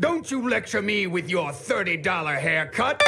Don't you lecture me with your $30 haircut.